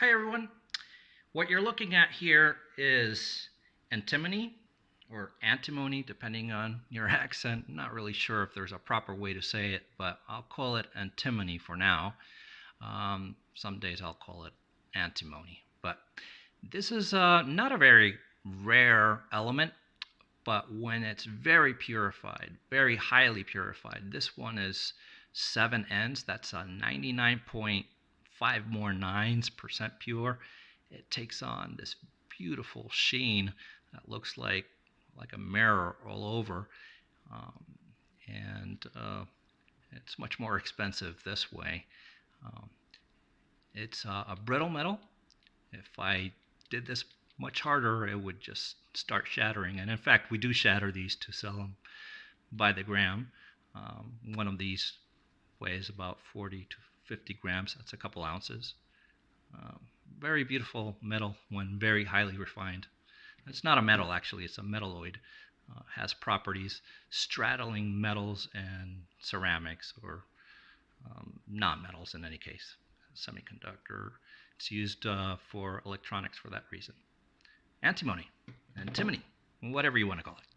Hi everyone. What you're looking at here is antimony or antimony depending on your accent. Not really sure if there's a proper way to say it, but I'll call it antimony for now. Um, some days I'll call it antimony. But this is uh, not a very rare element, but when it's very purified, very highly purified, this one is 7 Ns. That's a 99.5 more nines percent pure. It takes on this beautiful sheen that looks like like a mirror all over. Um, and uh, it's much more expensive this way. Um, it's uh, a brittle metal. If I did this much harder, it would just start shattering. And in fact, we do shatter these to sell them by the gram. Um, one of these weighs about 40 to 50 grams. That's a couple ounces. Um, very beautiful metal when very highly refined. It's not a metal actually, it's a metalloid. Uh, has properties straddling metals and ceramics or um, non-metals in any case. Semiconductor. It's used uh, for electronics for that reason. Antimony, antimony, whatever you want to call it.